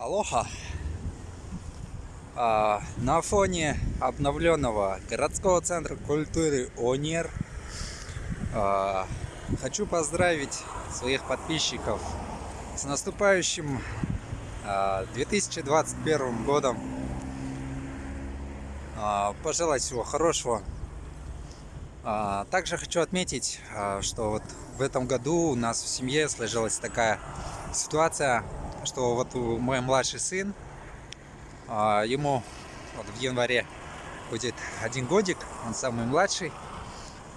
Алоха! А, на фоне обновленного городского центра культуры ОНЕР а, хочу поздравить своих подписчиков с наступающим а, 2021 годом. А, пожелать всего хорошего. Также хочу отметить, что вот в этом году у нас в семье сложилась такая ситуация, что вот мой младший сын, а, ему вот в январе будет один годик, он самый младший,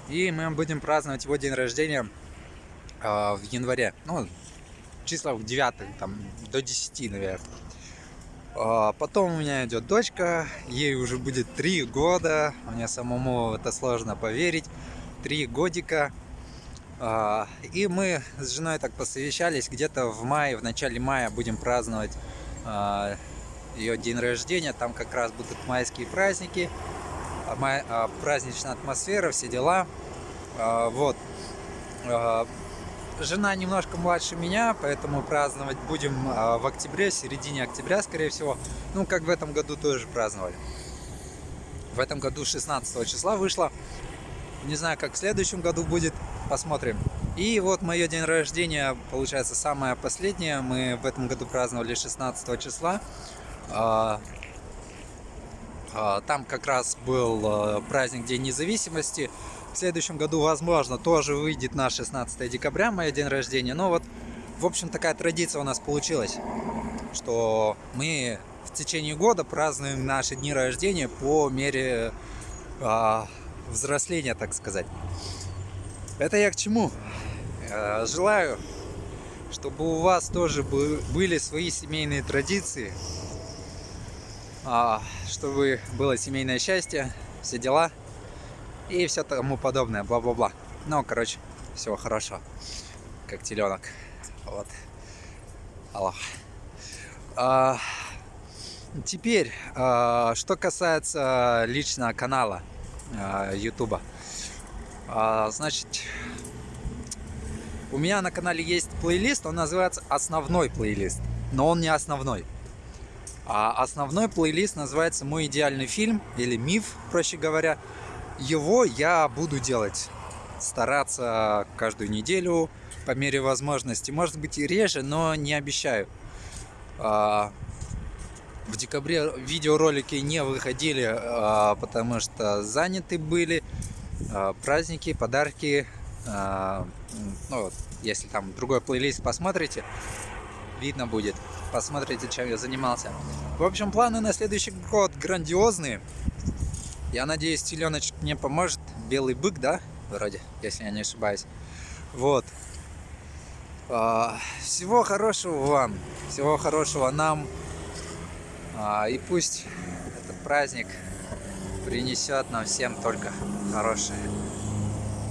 и мы будем праздновать его день рождения а, в январе, ну, числа в 9, там, до 10, наверное. А, потом у меня идет дочка, ей уже будет 3 года, мне самому это сложно поверить, 3 годика. А, и мы с женой так посовещались, где-то в мае, в начале мая будем праздновать а, ее день рождения. Там как раз будут майские праздники, а, праздничная атмосфера, все дела. Вот. Жена немножко младше меня, поэтому праздновать будем в октябре, в середине октября, скорее всего. Ну, как в этом году тоже праздновали. В этом году 16 числа вышло. Не знаю, как в следующем году будет посмотрим. И вот мое день рождения, получается, самое последнее. Мы в этом году праздновали 16 числа. А, а, там как раз был а, праздник День независимости. В следующем году, возможно, тоже выйдет на 16 декабря, мой день рождения. Но вот, в общем, такая традиция у нас получилась, что мы в течение года празднуем наши дни рождения по мере взросления, так сказать. Это я к чему? Э, желаю, чтобы у вас тоже были свои семейные традиции, а, чтобы было семейное счастье, все дела и все тому подобное, бла-бла-бла. Ну, короче, всего хорошо, как теленок. Вот. Аллах. А, теперь, а, что касается лично канала YouTube. А, значит, у меня на канале есть плейлист, он называется основной плейлист, но он не основной. А основной плейлист называется «Мой идеальный фильм» или «Миф», проще говоря. Его я буду делать, стараться каждую неделю по мере возможности. Может быть и реже, но не обещаю. А, в декабре видеоролики не выходили, а, потому что заняты были. А, праздники, подарки. А, ну, если там другой плейлист посмотрите, видно будет. Посмотрите, чем я занимался. В общем, планы на следующий год грандиозные. Я надеюсь, теленочек мне поможет. Белый бык, да? Вроде, если я не ошибаюсь. Вот. А, всего хорошего вам. Всего хорошего нам. И пусть этот праздник принесет нам всем только хорошее.